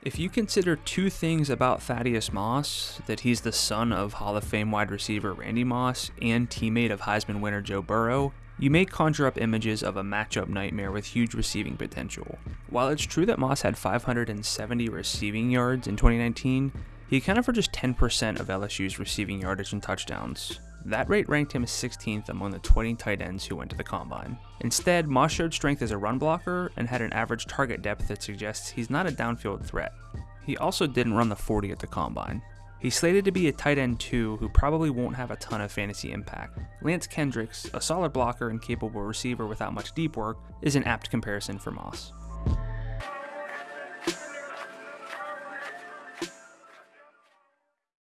If you consider two things about Thaddeus Moss, that he's the son of Hall of Fame wide receiver Randy Moss and teammate of Heisman winner Joe Burrow, you may conjure up images of a matchup nightmare with huge receiving potential. While it's true that Moss had 570 receiving yards in 2019, he accounted for just 10% of LSU's receiving yardage and touchdowns. That rate ranked him 16th among the 20 tight ends who went to the combine. Instead, Moss showed strength as a run blocker and had an average target depth that suggests he's not a downfield threat. He also didn't run the 40 at the combine. He's slated to be a tight end two, who probably won't have a ton of fantasy impact. Lance Kendricks, a solid blocker and capable receiver without much deep work, is an apt comparison for Moss.